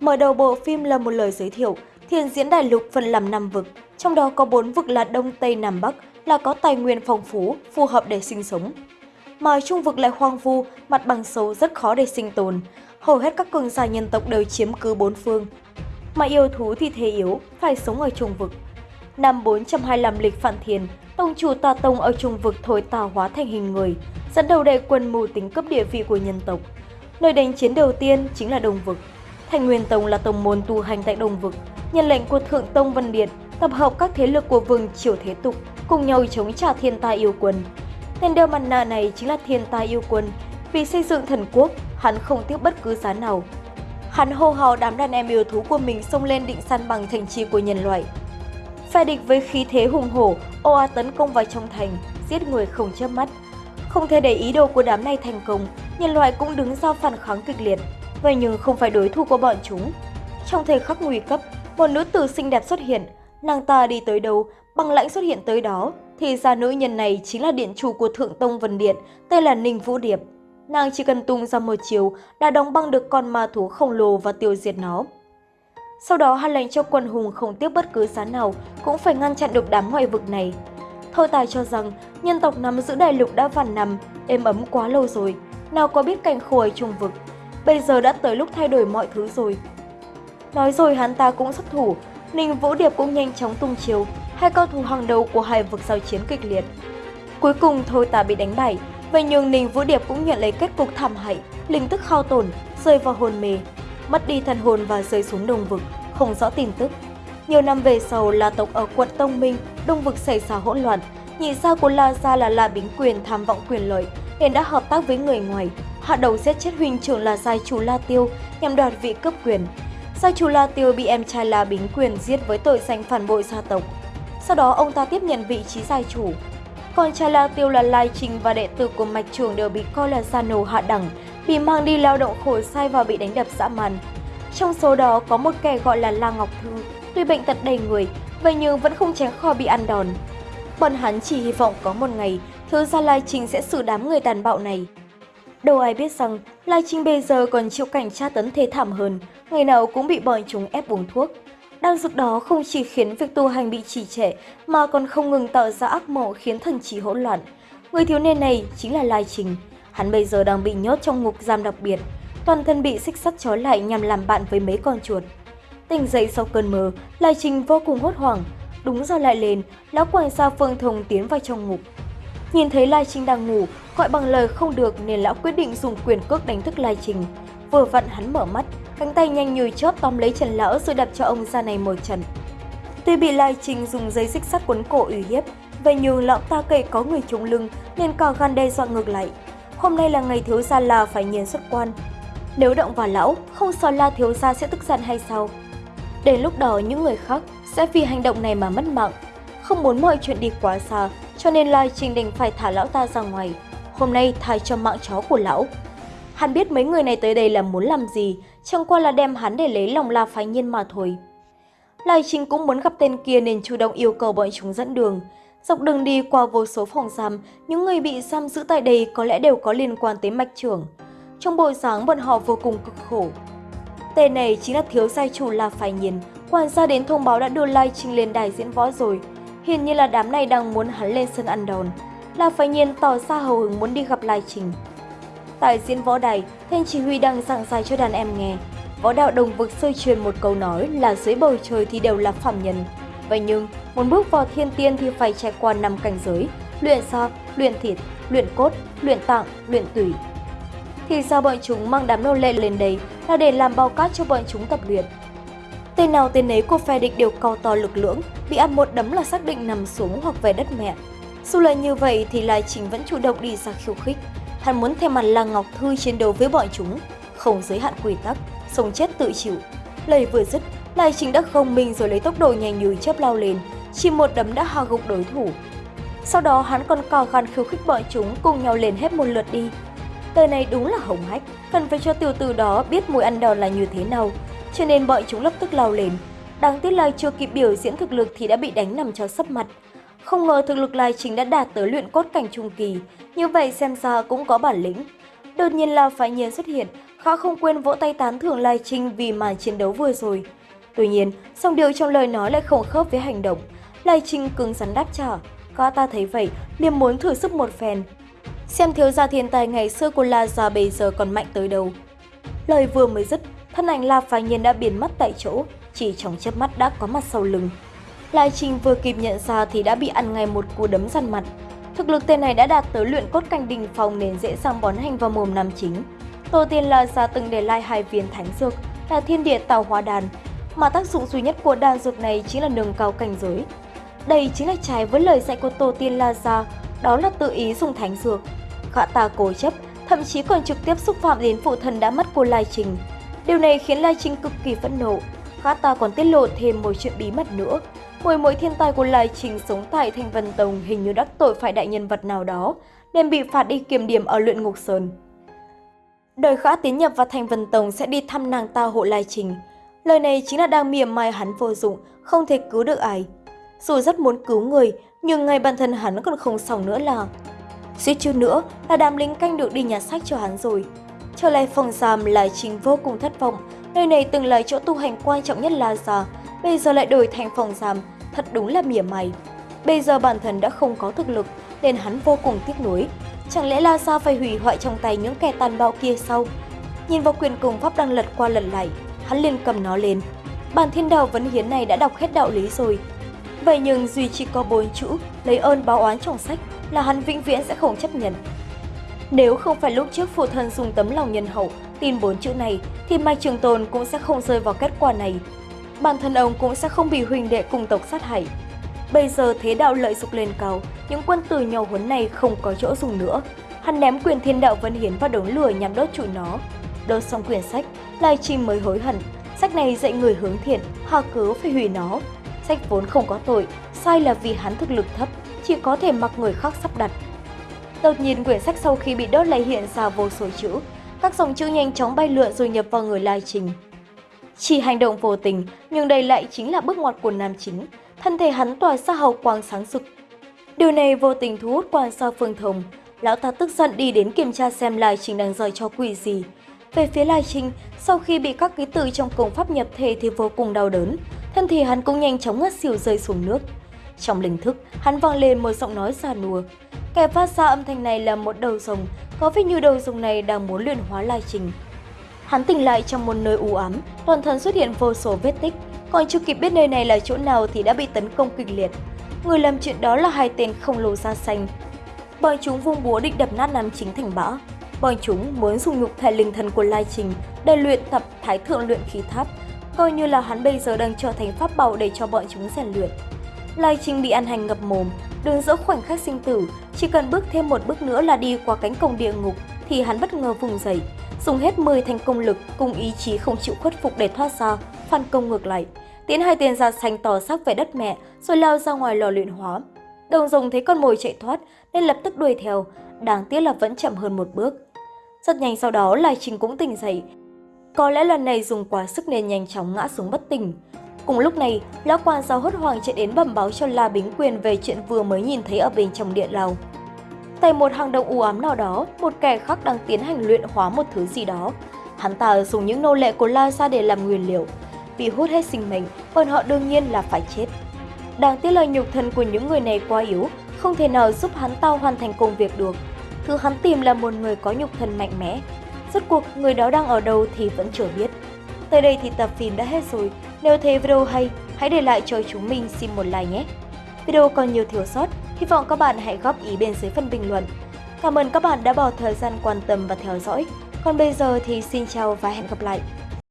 Mở đầu bộ phim là một lời giới thiệu, thiền diễn đại lục phân làm năm vực, trong đó có bốn vực là Đông, Tây, Nam, Bắc, là có tài nguyên phong phú, phù hợp để sinh sống. Mà trung vực lại hoang vu, mặt bằng xấu rất khó để sinh tồn. Hầu hết các cường giả nhân tộc đều chiếm cứ bốn phương. Mà yêu thú thì thế yếu, phải sống ở trung vực. Năm 425 lịch Phạn Thiền, tông chủ tà tông ở trung vực thổi tà hóa thành hình người, dẫn đầu đại quân mưu tính cấp địa vị của nhân tộc. Nơi đánh chiến đầu tiên chính là Đông Vực. Thành Nguyên Tông là tông môn tu hành tại Đông Vực, nhận lệnh của Thượng Tông Vân Điện, tập hợp các thế lực của vương triều thế tục, cùng nhau chống trả thiên tai yêu quân. Tên đeo mặt nạ này chính là thiên tai yêu quân, vì xây dựng thần quốc, hắn không tiếc bất cứ giá nào. Hắn hô hào đám đàn em yêu thú của mình xông lên định săn bằng thành trì của nhân loại. Phe địch với khí thế hùng hổ, ồ tấn công vào trong thành, giết người không chớp mắt. Không thể để ý đồ của đám này thành công, nhân loại cũng đứng ra phản kháng kịch liệt, vậy nhưng không phải đối thủ của bọn chúng. Trong thời khắc nguy cấp, một nữ tử xinh đẹp xuất hiện, nàng ta đi tới đâu, băng lãnh xuất hiện tới đó, thì ra nữ nhân này chính là điện chủ của Thượng Tông Vân Điện, tên là Ninh Vũ Điệp. Nàng chỉ cần tung ra một chiều đã đóng băng được con ma thú khổng lồ và tiêu diệt nó. Sau đó hắn lệnh cho quân hùng không tiếp bất cứ giá nào cũng phải ngăn chặn được đám ngoại vực này. Thôi tài cho rằng nhân tộc nắm giữ đại lục đã vạn năm, êm ấm quá lâu rồi, nào có biết cảnh khổ ở trung vực. Bây giờ đã tới lúc thay đổi mọi thứ rồi. Nói rồi hắn ta cũng xuất thủ, Ninh Vũ Điệp cũng nhanh chóng tung chiếu hai cao thủ hàng đầu của hai vực giao chiến kịch liệt. Cuối cùng Thôi Tà bị đánh bại, vậy nhưng Ninh Vũ Điệp cũng nhận lấy kết cục thảm hại, linh thức hao tổn, rơi vào hồn mê, mất đi thần hồn và rơi xuống đồng vực, không rõ tin tức. Nhiều năm về sau, La tộc ở quận Tông Minh, đông vực xảy ra hỗn loạn. Nhị gia của La Gia là La Bính Quyền tham vọng quyền lợi, nên đã hợp tác với người ngoài, hạ đầu giết chết huynh trưởng là Sai chủ La Tiêu nhằm đoạt vị cấp quyền. Sai chủ La Tiêu bị em trai La Bính Quyền giết với tội danh phản bội gia tộc. Sau đó ông ta tiếp nhận vị trí giai chủ. Còn trai La Tiêu là Lai Trình và đệ tử của mạch trưởng đều bị coi là gia nô hạ đẳng, bị mang đi lao động khổ sai và bị đánh đập dã man. Trong số đó có một kẻ gọi là La Ngọc Thư, tuy bệnh tật đầy người, vậy nhưng vẫn không tránh khỏi bị ăn đòn. Bọn hắn chỉ hy vọng có một ngày, thứ gia Lai Trình sẽ xử đám người tàn bạo này. Đâu ai biết rằng, Lai Trình bây giờ còn chịu cảnh tra tấn thê thảm hơn, ngày nào cũng bị bọn chúng ép uống thuốc. Đang dược đó không chỉ khiến việc tu hành bị trì trệ, mà còn không ngừng tạo ra ác mộng khiến thần trí hỗn loạn. Người thiếu niên này chính là Lai Trình. Hắn bây giờ đang bị nhốt trong ngục giam đặc biệt, toàn thân bị xích sắt trói lại nhằm làm bạn với mấy con chuột. Tỉnh dậy sau cơn mơ, Lai Trình vô cùng hốt hoảng. Đúng giờ lại lên, lão quản gia Phương Thông tiến vào trong ngục. Nhìn thấy Lai Trình đang ngủ, gọi bằng lời không được nên lão quyết định dùng quyền cước đánh thức Lai Trình. Vừa vặn hắn mở mắt, cánh tay nhanh như chớp tóm lấy Trần Lão rồi đập cho ông ra này một trận. Tuy bị Lai Trình dùng dây xích sắt quấn cổ uy hiếp, vậy nhưng lão ta kể có người trúng lưng nên cò gan đe dọa ngược lại. Hôm nay là ngày thiếu gia là phải nhiên xuất quan. Nếu động vào lão, không sợ la thiếu gia sẽ tức giận hay sao? Đến lúc đó những người khác sẽ vì hành động này mà mất mạng. Không muốn mọi chuyện đi quá xa, cho nên Lai Trình đành phải thả lão ta ra ngoài. Hôm nay thay cho mạng chó của lão. Hắn biết mấy người này tới đây là muốn làm gì, chẳng qua là đem hắn để lấy lòng La Phái Nhiên mà thôi. Lai Trình cũng muốn gặp tên kia nên chủ động yêu cầu bọn chúng dẫn đường. Dọc đường đi qua vô số phòng giam, những người bị giam giữ tại đây có lẽ đều có liên quan tới mạch trưởng. Trong buổi sáng bọn họ vô cùng cực khổ. Tên này chính là thiếu gia chủ La Phái Nhiên, quản gia đến thông báo đã đưa Lai Trình lên đài diễn võ rồi. Hiển nhiên là đám này đang muốn hắn lên sân ăn đòn là phải Nhiên tỏ ra hào hứng muốn đi gặp Lai Trình. Tại diễn võ đài, tên chỉ huy đang giảng giải cho đàn em nghe. Võ đạo đồng vực sơi truyền một câu nói là dưới bầu trời thì đều là phạm nhân. Vậy nhưng, muốn bước vào thiên tiên thì phải trải qua năm cảnh giới, luyện da, luyện thịt, luyện cốt, luyện tạng, luyện tủy. Thì sao bọn chúng mang đám nô lệ lên đây là để làm bao cát cho bọn chúng tập luyện. Tên nào tên nấy của phe địch đều cao to lực lưỡng, bị ăn một đấm là xác định nằm xuống hoặc về đất mẹ. Dù là như vậy thì Lai Trình vẫn chủ động đi ra khiêu khích. Hắn muốn thêm mặt là Ngọc Thư chiến đấu với bọn chúng, không giới hạn quy tắc, sống chết tự chịu. Lời vừa dứt, Lai Trình đã không mình rồi lấy tốc độ nhanh như chớp lao lên, chỉ một đấm đã hạ gục đối thủ. Sau đó hắn còn cò khăn khiêu khích bọn chúng cùng nhau lên hết một lượt đi. Đời này đúng là hồng hách, cần phải cho tiểu tử đó biết mùi ăn đòn là như thế nào, cho nên bọn chúng lập tức lao lên. Đáng tiếc Lai chưa kịp biểu diễn thực lực thì đã bị đánh nằm cho sấp mặt. Không ngờ thực lực Lai Trình đã đạt tới luyện cốt cảnh trung kỳ, như vậy xem ra cũng có bản lĩnh. Đột nhiên La Phái Nhiên xuất hiện, Khá không quên vỗ tay tán thưởng Lai Trinh vì màn chiến đấu vừa rồi. Tuy nhiên, song điều trong lời nói lại không khớp với hành động. Lai Trinh cứng rắn đáp trả. Gã ta thấy vậy, liền muốn thử sức một phen. Xem thiếu gia thiên tài ngày xưa của La Gia bây giờ còn mạnh tới đâu. Lời vừa mới dứt, thân ảnh La Phái Nhiên đã biến mất tại chỗ, chỉ trong chớp mắt đã có mặt sau lưng. Lai Trinh vừa kịp nhận ra thì đã bị ăn ngay một cú đấm răn mặt. Thực lực tên này đã đạt tới luyện cốt canh đình phòng nên dễ dàng bón hành vào mồm nam chính. Tổ tiên La Gia từng để Lai hai viên thánh dược là thiên địa tào hóa đàn, mà tác dụng duy nhất của đan dược này chính là nâng cao cảnh giới. Đây chính là trái với lời dạy của tổ tiên La Gia, đó là tự ý dùng thánh dược. Gã ta cố chấp, thậm chí còn trực tiếp xúc phạm đến phụ thần đã mất của Lai Trình. Điều này khiến Lai Trình cực kỳ phẫn nộ. Gã ta còn tiết lộ thêm một chuyện bí mật nữa mỗi mỗi thiên tài của Lai Trình sống tại Thanh Vân Tông hình như đắc tội phải đại nhân vật nào đó, nên bị phạt đi kiểm điểm ở luyện ngục sơn. Đời khả tiến nhập vào Thanh Vân Tông sẽ đi thăm nàng ta hộ Lai Trình. Lời này chính là đang mỉa mai hắn vô dụng, không thể cứu được ai. Dù rất muốn cứu người, nhưng ngay bản thân hắn còn không xong nữa là Suýt chút nữa là đám lính canh được đi nhà sách cho hắn rồi. Trở lại phòng giam Lai Trình vô cùng thất vọng. Nơi này từng là chỗ tu hành quan trọng nhất La Gia, bây giờ lại đổi thành phòng giam, thật đúng là mỉa mày. Bây giờ bản thân đã không có thực lực, nên hắn vô cùng tiếc nuối. Chẳng lẽ La Gia phải hủy hoại trong tay những kẻ tàn bạo kia sau? Nhìn vào quyền cùng pháp đang lật qua lật lại, hắn liền cầm nó lên. Bản thiên đạo vấn hiến này đã đọc hết đạo lý rồi. Vậy nhưng duy chỉ có bốn chữ lấy ơn báo oán trong sách là hắn vĩnh viễn sẽ không chấp nhận. Nếu không phải lúc trước phụ thân dùng tấm lòng nhân hậu tin bốn chữ này thì Mai Trường Tồn cũng sẽ không rơi vào kết quả này. Bản thân ông cũng sẽ không bị huynh đệ cùng tộc sát hại. Bây giờ thế đạo lợi dục lên cao, những quân tử nhỏ huấn này không có chỗ dùng nữa. Hắn ném quyền thiên đạo vân hiến vào đống lửa nhằm đốt trụi nó. Đốt xong quyển sách, Lai Chi mới hối hận. Sách này dạy người hướng thiện, hà cớ phải hủy nó. Sách vốn không có tội, sai là vì hắn thực lực thấp, chỉ có thể mặc người khác sắp đặt. Đột nhiên quyển sách sau khi bị đốt lại hiện ra vô số chữ, các dòng chữ nhanh chóng bay lượn rồi nhập vào người Lai Trình. Chỉ hành động vô tình, nhưng đây lại chính là bước ngoặt của nam chính, thân thể hắn tỏa ra hào quang sáng rực. Điều này vô tình thu hút quan sao phương thông, lão ta tức giận đi đến kiểm tra xem Lai Trình đang rời cho quỷ gì. Về phía Lai Trình, sau khi bị các ký tự trong công pháp nhập thể thì vô cùng đau đớn, thân thể hắn cũng nhanh chóng ngất xỉu rơi xuống nước. Trong linh thức, hắn vang lên một giọng nói già nùa. Kẻ phát ra âm thanh này là một đầu rồng, có vẻ như đầu rồng này đang muốn luyện hóa Lai Trình. Hắn tỉnh lại trong một nơi u ám, toàn thân xuất hiện vô số vết tích, còn chưa kịp biết nơi này là chỗ nào thì đã bị tấn công kịch liệt. Người làm chuyện đó là hai tên khổng lồ da xanh. Bọn chúng vung búa định đập nát nam chính thành bã. Bọn chúng muốn dùng nhục thể linh thần của Lai Trình để luyện tập thái thượng luyện khí tháp, coi như là hắn bây giờ đang trở thành pháp bảo để cho bọn chúng rèn luyện. Lai Trình bị ăn hành ngập mồm, đứng giữa khoảnh khắc sinh tử, chỉ cần bước thêm một bước nữa là đi qua cánh cổng địa ngục thì hắn bất ngờ vùng dậy, dùng hết 10 thành công lực cùng ý chí không chịu khuất phục để thoát ra, phản công ngược lại. Tiến hai tiền ra xanh tỏ sắc về đất mẹ rồi lao ra ngoài lò luyện hóa. Đồng dùng thấy con mồi chạy thoát nên lập tức đuổi theo, đáng tiếc là vẫn chậm hơn một bước. Rất nhanh sau đó Lai Trình cũng tỉnh dậy. Có lẽ lần này dùng quá sức nên nhanh chóng ngã xuống bất tỉnh. Cùng lúc này, lão quan sao hốt hoảng chạy đến bẩm báo cho La Bính Quyền về chuyện vừa mới nhìn thấy ở bên trong điện lầu. Tại một hang động u ám nào đó, một kẻ khác đang tiến hành luyện hóa một thứ gì đó. Hắn ta dùng những nô lệ của La Sa để làm nguyên liệu. Bị hút hết sinh mệnh, bọn họ đương nhiên là phải chết. Đáng tiếc là nhục thân của những người này quá yếu, không thể nào giúp hắn ta hoàn thành công việc được. Thứ hắn tìm là một người có nhục thân mạnh mẽ. Rốt cuộc người đó đang ở đâu thì vẫn chưa biết. Tới đây thì tập phim đã hết rồi. Nếu thấy video hay, hãy để lại cho chúng mình xin một like nhé. Video còn nhiều thiếu sót, hy vọng các bạn hãy góp ý bên dưới phần bình luận. Cảm ơn các bạn đã bỏ thời gian quan tâm và theo dõi. Còn bây giờ thì xin chào và hẹn gặp lại.